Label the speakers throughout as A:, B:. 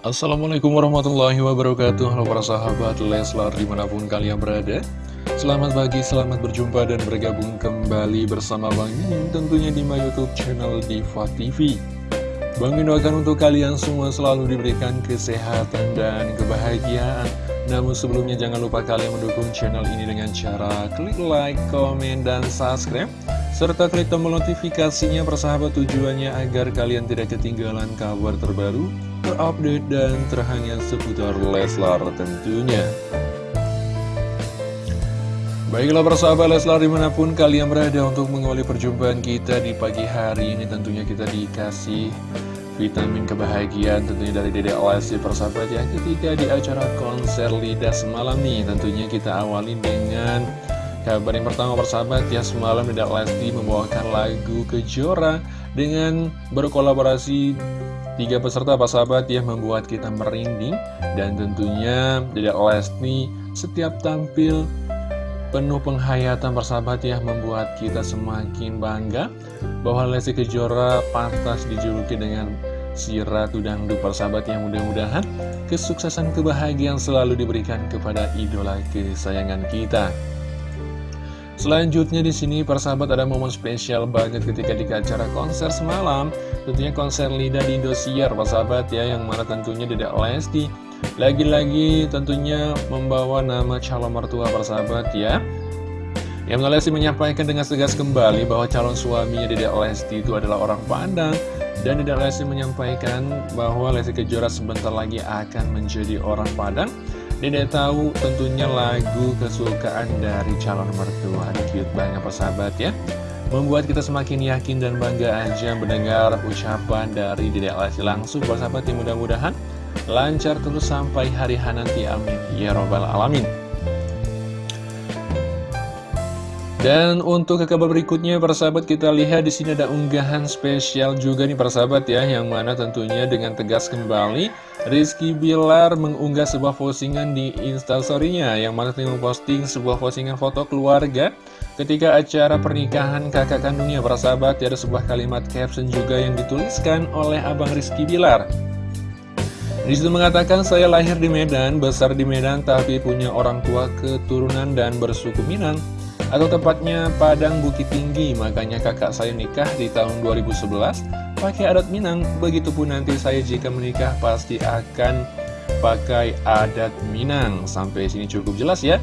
A: Assalamualaikum warahmatullahi wabarakatuh. Halo para sahabat Leslar di mana pun kalian berada. Selamat pagi, selamat berjumpa dan bergabung kembali bersama Bang Mimin Tentunya di my youtube channel Diva TV Bang doakan untuk kalian semua selalu diberikan kesehatan dan kebahagiaan. Namun sebelumnya jangan lupa kalian mendukung channel ini dengan cara klik like, komen, dan subscribe. Serta klik tombol notifikasinya persahabat tujuannya agar kalian tidak ketinggalan kabar terbaru terupdate dan terhangat seputar Leslar tentunya. Baiklah persahabat Leslar di mana pun kalian berada untuk mengawali perjumpaan kita di pagi hari ini Tentunya kita dikasih vitamin kebahagiaan tentunya dari Dede Lesti persahabat ya. Ketika di acara konser Lidah semalam nih tentunya kita awali dengan kabar yang pertama persahabat ya Semalam Dede Lesti membawakan lagu Kejora dengan berkolaborasi Tiga peserta Pak Sahabat yang membuat kita merinding dan tentunya tidak Lesti setiap tampil penuh penghayatan persahabat ya membuat kita semakin bangga bahwa Lesti Kejora pantas dijuluki dengan si Ratu Dangdut persahabat yang mudah-mudahan kesuksesan kebahagiaan selalu diberikan kepada idola kesayangan kita. Selanjutnya di sini persahabat ada momen spesial banget ketika di acara konser semalam. Tentunya konser Lida di Indosiar persahabat ya Yang mana tentunya tidak Lesti Lagi-lagi tentunya membawa nama calon mertua persahabat ya. Yang Lesti menyampaikan dengan tegas kembali bahwa calon suaminya Dedek Lesti itu adalah orang Padang Dan Dedek Lesti menyampaikan bahwa Lesti Kejora sebentar lagi akan menjadi orang Padang Dede tahu tentunya lagu kesukaan dari calon mertua. Ini cute banget persahabat ya. Membuat kita semakin yakin dan bangga aja mendengar ucapan dari Dede Lesti langsung persahabat yang mudah-mudahan lancar terus sampai hari nanti. Amin. Ya robbal alamin Dan untuk ke kabar berikutnya para sahabat kita lihat di sini ada unggahan spesial juga nih para sahabat ya yang mana tentunya dengan tegas kembali Rizky Bilar mengunggah sebuah postingan di instastorynya yang mana tengah posting sebuah postingan foto keluarga ketika acara pernikahan kakak kandungnya para sahabat ya, ada sebuah kalimat caption juga yang dituliskan oleh Abang Rizky Bilar. Di situ mengatakan saya lahir di Medan, besar di Medan tapi punya orang tua keturunan dan bersuku Minang atau tepatnya Padang Bukit Tinggi. Makanya kakak saya nikah di tahun 2011 pakai adat Minang. Begitupun nanti saya jika menikah pasti akan pakai adat Minang. Sampai sini cukup jelas ya.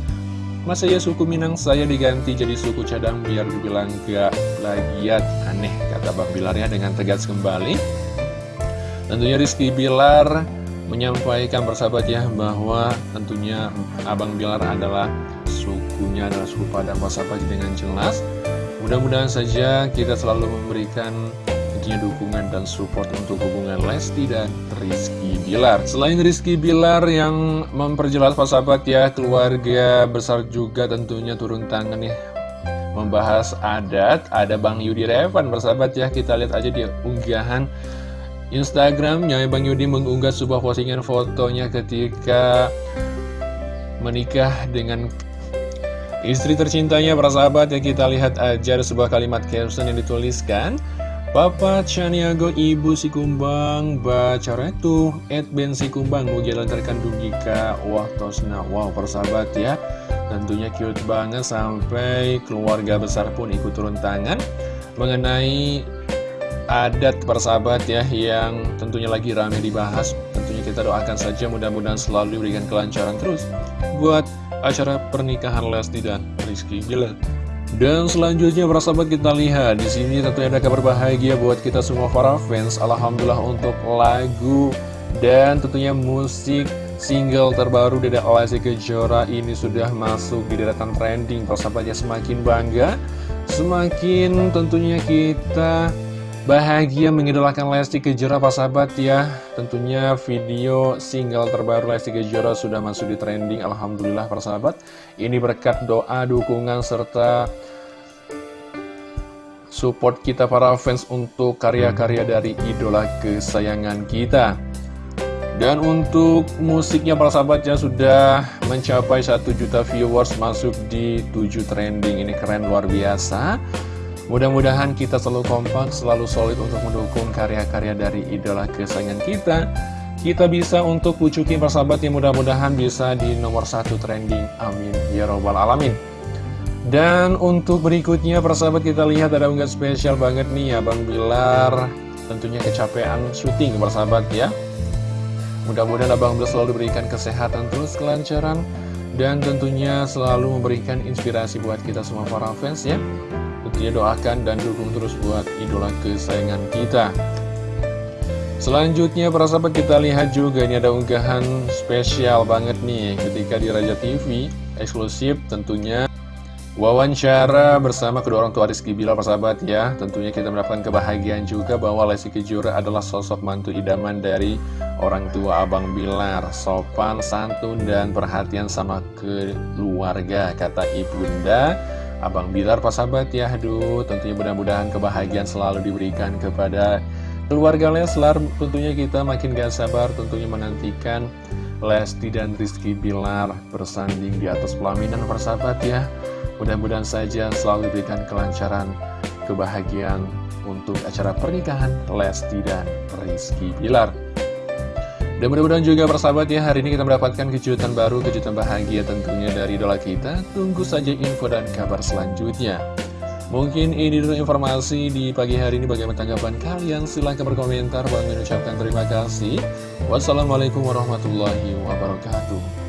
A: Masa ya suku Minang saya diganti jadi suku cadang biar dibilang gak plagiat aneh kata Bang Bilar ya dengan tegas kembali. Tentunya Rizky Bilar menyampaikan persahabat ya bahwa tentunya Abang Bilar adalah sukunya adalah suku Padang Pasapagi dengan jelas. Mudah-mudahan saja kita selalu memberikan tentunya dukungan dan support untuk hubungan Lesti dan Rizky Bilar. Selain Rizky Bilar yang memperjelas sahabat ya keluarga besar juga tentunya turun tangan nih Membahas adat, ada Bang Yudi Revan bersahabat ya kita lihat aja di unggahan Instagramnya. Bang Yudi mengunggah sebuah postingan fotonya ketika menikah dengan Istri tercintanya para sahabat yang kita lihat aja sebuah kalimat caption yang dituliskan. Papa Chaniago Ibu si Kumbang Baca Retu Ed Ben si Kumbang Mugi lantarkan Dugika Wah tosna Wow persahabat ya. Tentunya cute banget sampai keluarga besar pun ikut turun tangan Mengenai adat persahabat ya yang tentunya lagi ramai dibahas. Tentunya kita doakan saja mudah-mudahan selalu diberikan kelancaran terus Buat acara pernikahan Lesti dan Rizky Bilar. Dan selanjutnya para sahabat kita lihat di sini tentunya ada kabar bahagia buat kita semua para fans. Alhamdulillah untuk lagu dan tentunya musik single terbaru dari Lesti Kejora ini sudah masuk di deretan trending. Para sahabatnya semakin bangga, semakin tentunya kita Bahagia mengidolakan Lesti Kejora Pak sahabat ya. Tentunya video single terbaru Lesti Kejora sudah masuk di trending Alhamdulillah para sahabat. Ini berkat doa, dukungan, serta support kita para fans untuk karya-karya dari idola kesayangan kita. Dan untuk musiknya para sahabat ya sudah mencapai 1 juta viewers masuk di 7 trending. Ini keren luar biasa Mudah-mudahan kita selalu kompak, selalu solid untuk mendukung karya-karya dari idola kesayangan kita. kita bisa untuk pucukin persahabat yang mudah-mudahan bisa di nomor satu trending. Amin. Ya Robbal Alamin. Dan untuk berikutnya persahabat kita lihat ada unggahan spesial banget nih Abang Bilar Tentunya kecapean syuting persahabat ya Mudah-mudahan Abang Bilar selalu diberikan kesehatan terus kelancaran Dan tentunya selalu memberikan inspirasi buat kita semua para fans ya Tentunya doakan dan dukung terus buat idola kesayangan kita. Selanjutnya para sahabat kita lihat juga ini ada unggahan spesial banget nih Ketika di Raja TV eksklusif tentunya Wawancara bersama kedua orang tua Rizky Bilar persahabat ya. Tentunya kita mendapatkan kebahagiaan juga bahwa Lesti Kejora adalah sosok mantu idaman dari orang tua Abang Bilar. Sopan, santun, dan perhatian sama keluarga Kata ibunda Abang Bilar persahabat ya. Aduh tentunya mudah-mudahan kebahagiaan selalu diberikan kepada keluarga Leslar Tentunya kita makin gak sabar tentunya menantikan Lesti dan Rizky Bilar bersanding di atas pelaminan persahabat ya. Mudah-mudahan saja selalu diberikan kelancaran, kebahagiaan untuk acara pernikahan Lesti dan Rizky Bilar. Dan mudah-mudahan juga persahabat ya, hari ini kita mendapatkan kejutan baru, kejutan bahagia tentunya dari idola kita. Tunggu saja info dan kabar selanjutnya. Mungkin ini dulu informasi di pagi hari ini bagaimana tanggapan kalian. Silahkan berkomentar. Bang mengucapkan terima kasih. Wassalamualaikum warahmatullahi wabarakatuh.